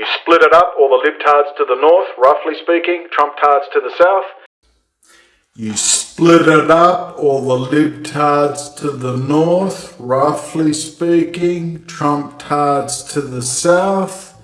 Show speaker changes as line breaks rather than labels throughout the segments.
You split it up, all the libtards to the north, roughly speaking, Trump-tards to the south.
You split it up, all the libtards to the north, roughly speaking, Trump-tards to the south.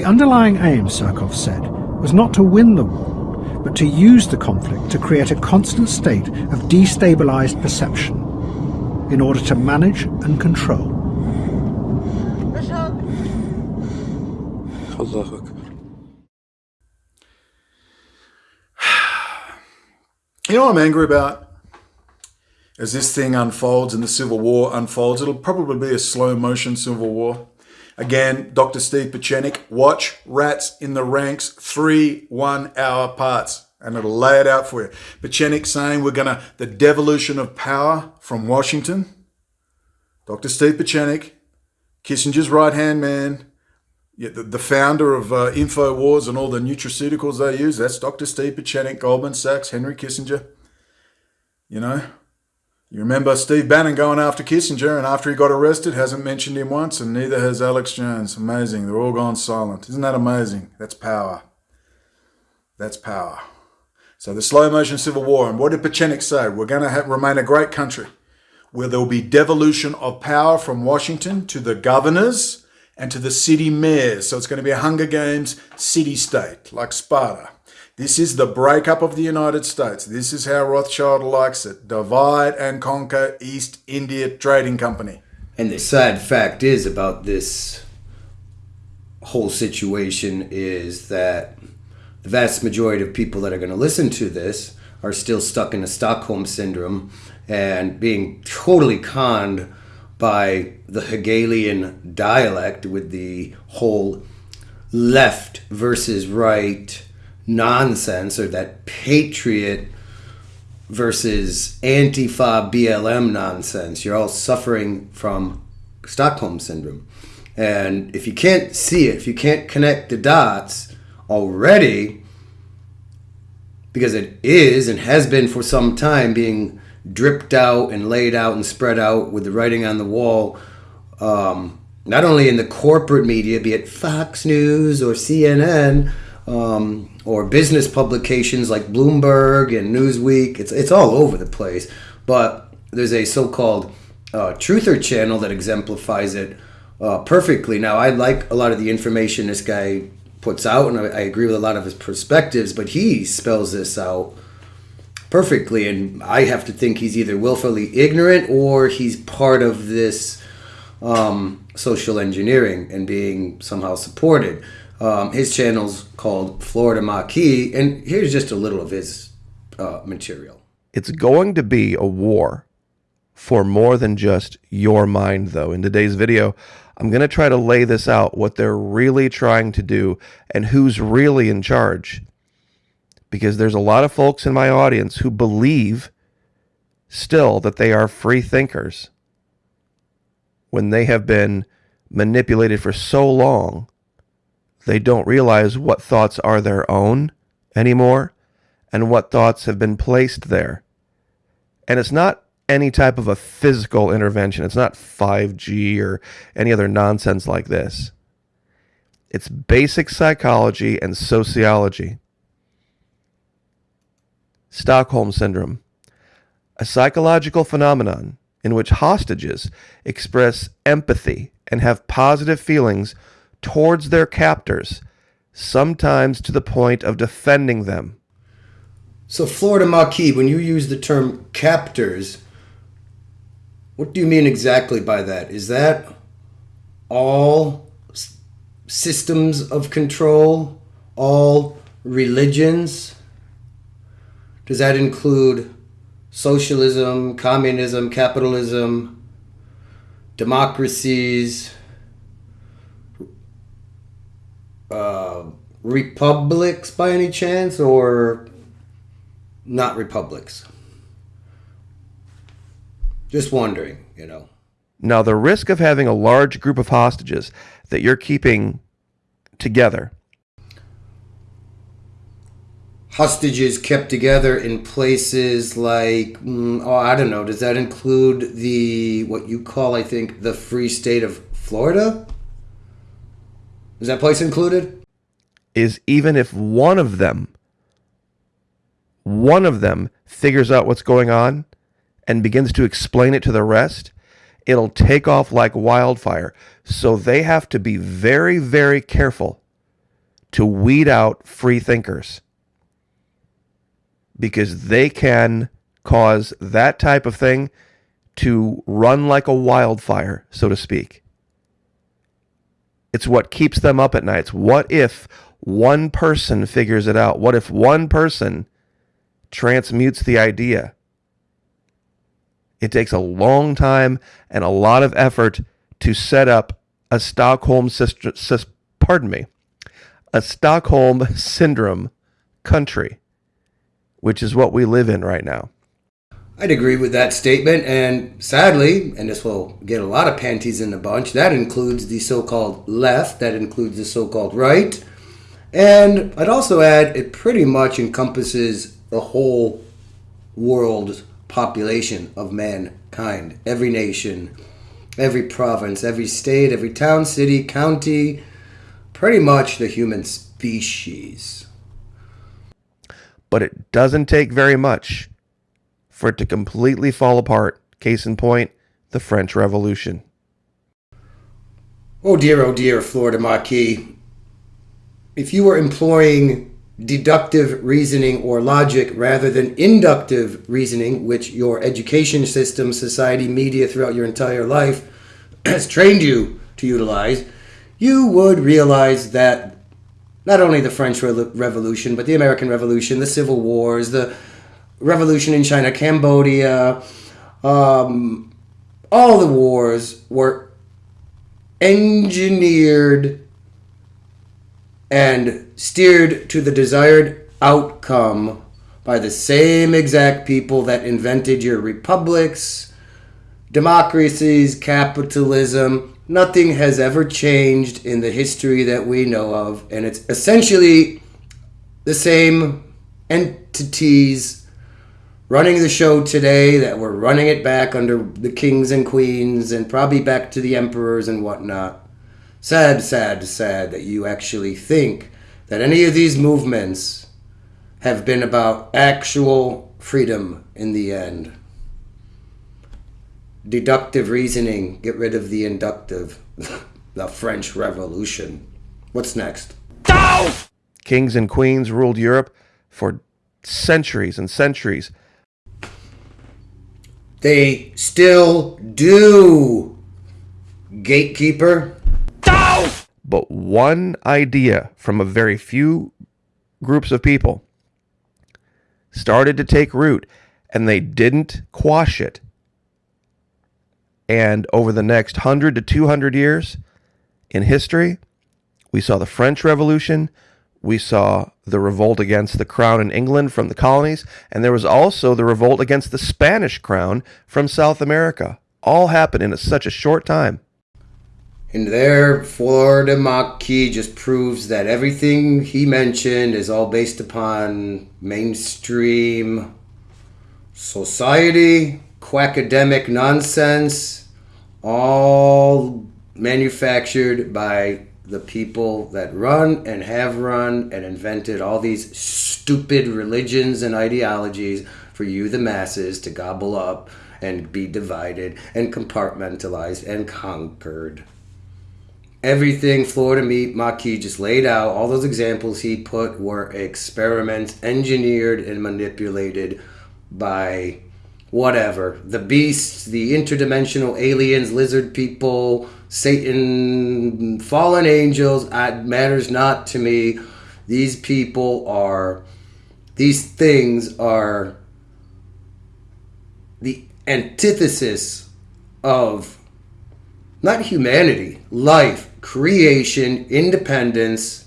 The underlying aim, Surkov said, was not to win the war, but to use the conflict to create a constant state of destabilized perception in order to manage and control.
You know what I'm angry about? As this thing unfolds and the Civil War unfolds, it'll probably be a slow motion Civil War. Again, Dr. Steve Pieczenik, watch Rats in the Ranks, three one hour parts, and it'll lay it out for you. Pieczenik saying we're going to, the devolution of power from Washington. Dr. Steve Pieczenik, Kissinger's right hand man, the, founder of uh, InfoWars and all the nutraceuticals they use, that's Dr. Steve Pieczenik, Goldman Sachs, Henry Kissinger. You know, you remember Steve Bannon going after Kissinger, and after he got arrested, hasn't mentioned him once, and neither has Alex Jones. Amazing. They're all gone silent. Isn't that amazing? That's power. That's power. So the slow motion civil war, and what did Pieczenik say? We're going to remain a great country where there will be devolution of power from Washington to the governors and to the city mayors. So it's going to be a Hunger Games city state, like Sparta. This is the breakup of the United States. This is how Rothschild likes it. Divide and conquer East India Trading Company.
And the sad fact is about this whole situation is that the vast majority of people that are going to listen to this are still stuck in the Stockholm syndrome and being totally conned by the Hegelian dialect with the whole left versus right nonsense or that patriot versus Antifa BLM nonsense. You're all suffering from Stockholm syndrome. And if you can't see it, if you can't connect the dots already, because it is and has been for some time being dripped out and laid out and spread out with the writing on the wall, um, not only in the corporate media, be it Fox News or CNN, um, or business publications like Bloomberg and Newsweek. It's, it's all over the place. But there's a so called uh, truther channel that exemplifies it uh, perfectly. Now, I like a lot of the information this guy puts out, and I, I agree with a lot of his perspectives, but he spells this out perfectly. And I have to think he's either willfully ignorant or he's part of this um, social engineering and being somehow supported. Um, his channel's called Florida Maquis, and here's just a little of his uh, material.
It's going to be a war for more than just your mind, though. In today's video, I'm going to try to lay this out, what they're really trying to do, and who's really in charge. Because there's a lot of folks in my audience who believe still that they are free thinkers when they have been manipulated for so long they don't realize what thoughts are their own anymore and what thoughts have been placed there. And it's not any type of a physical intervention. It's not 5G or any other nonsense like this. It's basic psychology and sociology. Stockholm Syndrome, a psychological phenomenon in which hostages express empathy and have positive feelings towards their captors, sometimes to the point of defending them.
So, Florida Maquis, when you use the term captors, what do you mean exactly by that? Is that all systems of control, all religions? Does that include socialism, communism, capitalism, democracies, uh, republics by any chance, or not republics? Just wondering, you know.
Now, the risk of having a large group of hostages that you're keeping together
hostages kept together in places like mm, oh i don't know does that include the what you call i think the free state of florida is that place included
is even if one of them one of them figures out what's going on and begins to explain it to the rest it'll take off like wildfire so they have to be very very careful to weed out free thinkers because they can cause that type of thing to run like a wildfire, so to speak. It's what keeps them up at nights. What if one person figures it out? What if one person transmutes the idea? It takes a long time and a lot of effort to set up a Stockholm system, pardon me, a Stockholm syndrome country which is what we live in right now.
I'd agree with that statement, and sadly, and this will get a lot of panties in the bunch, that includes the so called left, that includes the so called right, and I'd also add it pretty much encompasses the whole world population of mankind, every nation, every province, every state, every town, city, county, pretty much the human species.
But it doesn't take very much for it to completely fall apart. Case in point, the French Revolution.
Oh dear, oh dear, Florida Marquis. If you were employing deductive reasoning or logic rather than inductive reasoning, which your education system, society, media throughout your entire life has trained you to utilize, you would realize that not only the French Re- Revolution, but the American Revolution, the Civil Wars, the Revolution in China, Cambodia, um, all the wars were engineered and steered to the desired outcome by the same exact people that invented your republics, democracies, capitalism, nothing has ever changed in the history that we know of, and it's essentially the same entities running the show today that we're running it back under the kings and queens and probably back to the emperors and whatnot. Sad, sad, sad that you actually think that any of these movements have been about actual freedom in the end deductive reasoning, get rid of the inductive. the French Revolution. What's next?
Kings and queens ruled Europe for centuries and centuries.
They still do, gatekeeper.
But one idea from a very few groups of people started to take root and they didn't quash it and over the next 100 to 200 years in history, we saw the French Revolution, we saw the revolt against the crown in England from the colonies, and there was also the revolt against the Spanish crown from South America. All happened in a, such a short time.
And there, Florida Marquis just proves that everything he mentioned is all based upon mainstream society, quackademic nonsense, all manufactured by the people that run and have run and invented all these stupid religions and ideologies for you, the masses, to gobble up and be divided and compartmentalized and conquered. Everything Florida Meat Marquis just laid out, all those examples he put were experiments engineered and manipulated by whatever. The beasts, the interdimensional aliens, lizard people, Satan, fallen angels, it matters not to me. These people are, these things are the antithesis of not humanity, life, creation, independence,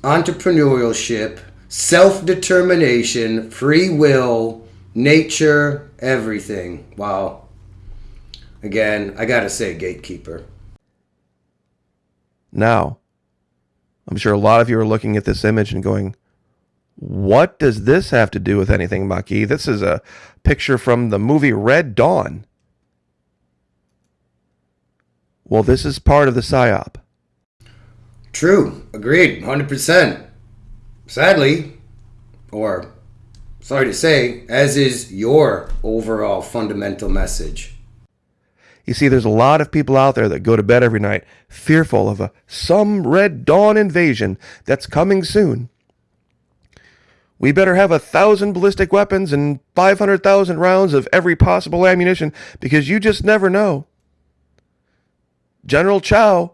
entrepreneurship, self determination, free will, nature, everything. Wow. Again, I gotta say, gatekeeper.
Now, I'm sure a lot of you are looking at this image and going, what does this have to do with anything, Maquis? This is a picture from the movie Red Dawn. Well, this is part of the PSYOP.
True. Agreed. 100%. Sadly, or sorry to say, as is your overall fundamental message.
You see, there's a lot of people out there that go to bed every night fearful of a some Red Dawn invasion that's coming soon. We better have a thousand ballistic weapons and 500,000 rounds of every possible ammunition because you just never know. General Chow,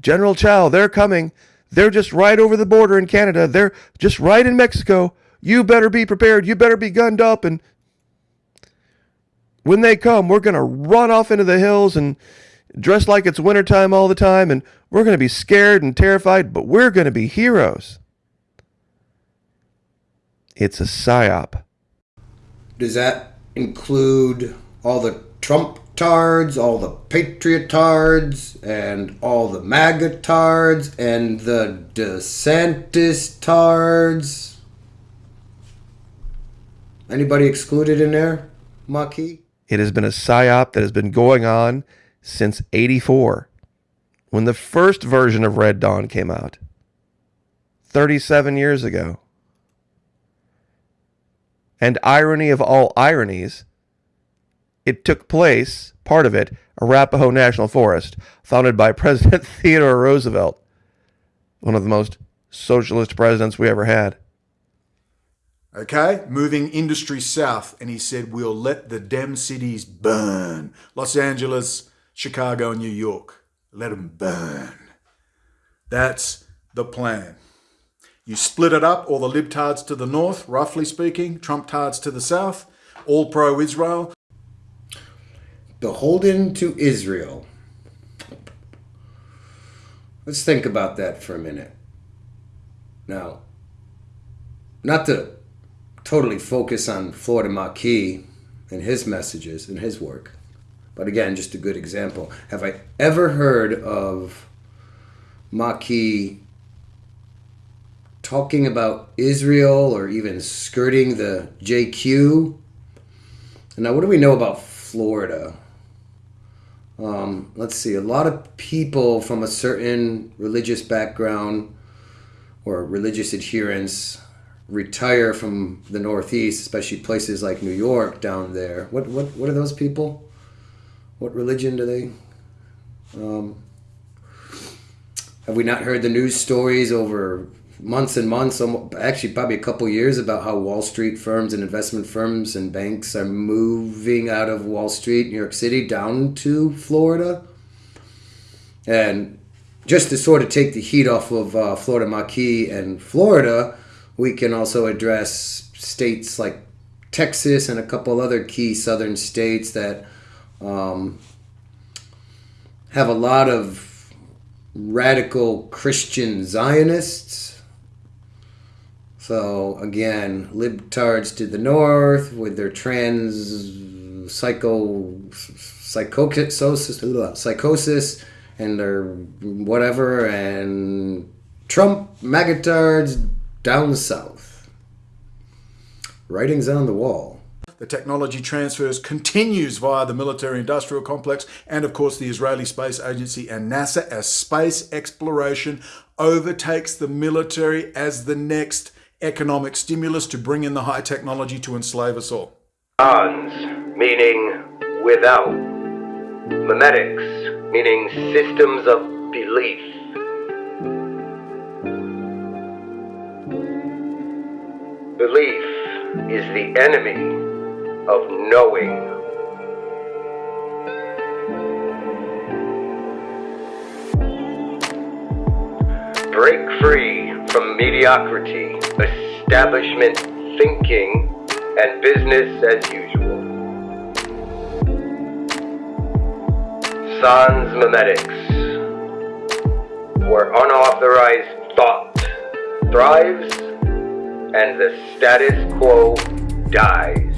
General Chow, they're coming. They're just right over the border in Canada. They're just right in Mexico. You better be prepared. You better be gunned up. And when they come, we're going to run off into the hills and dress like it's wintertime all the time. And we're going to be scared and terrified, but we're going to be heroes. It's a psyop.
Does that include all the Trump tards, all the patriot tards, and all the MAGA tards, and the DeSantis tards? Anybody excluded in there, Maquis?
It has been a psyop that has been going on since 84, when the first version of Red Dawn came out, 37 years ago. And irony of all ironies, it took place, part of it, Arapaho National Forest, founded by President Theodore Roosevelt, one of the most socialist presidents we ever had.
Okay, moving industry south, and he said, We'll let the dem cities burn. Los Angeles, Chicago, and New York. Let them burn. That's the plan. You split it up, all the libtards to the north, roughly speaking, Trump tards to the south, all pro Israel.
Beholden to Israel. Let's think about that for a minute. Now, not to totally focus on Florida Maquis and his messages and his work, but again, just a good example. Have I ever heard of Maquis talking about Israel or even skirting the JQ? Now, what do we know about Florida? Um, let's see, a lot of people from a certain religious background or religious adherence retire from the Northeast, especially places like New York down there. What what what are those people? What religion do they? Um, have we not heard the news stories over months and months, actually probably a couple years, about how Wall Street firms and investment firms and banks are moving out of Wall Street, New York City, down to Florida. And just to sort of take the heat off of uh, Florida Maquis and Florida, we can also address states like Texas and a couple other key southern states that um, have a lot of radical Christian Zionists. So again, libtards to the north with their trans psycho psychosis, psychosis and their whatever, and Trump magatards down south. Writings on the wall.
The technology transfers continues via the military industrial complex and of course the Israeli Space Agency and NASA as space exploration overtakes the military as the next economic stimulus to bring in the high technology to enslave us all.
Ons, meaning without. Memetics, meaning systems of belief. Belief is the enemy of knowing. Break free from mediocrity, establishment thinking, and business as usual. Sans memetics, where unauthorized thought thrives and the status quo dies.